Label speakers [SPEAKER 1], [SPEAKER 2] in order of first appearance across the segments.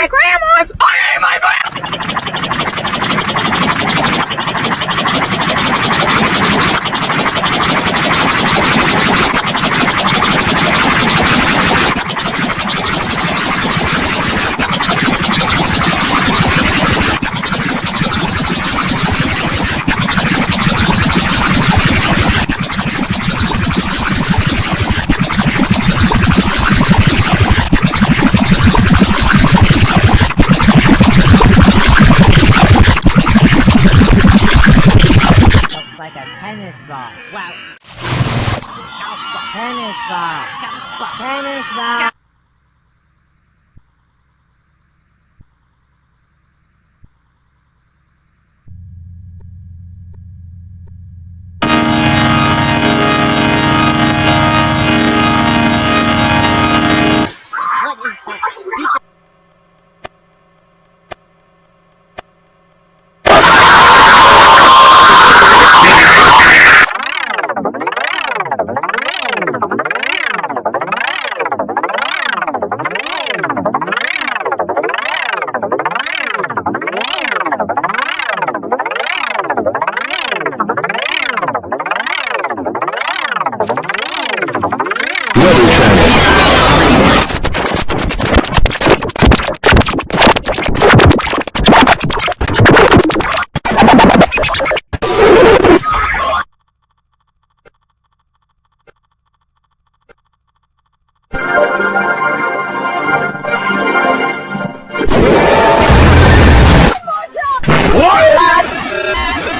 [SPEAKER 1] my grandma's!
[SPEAKER 2] Like a tennis ball. Wow. Tennis ball. Tennis ball.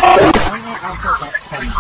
[SPEAKER 2] Why not until that?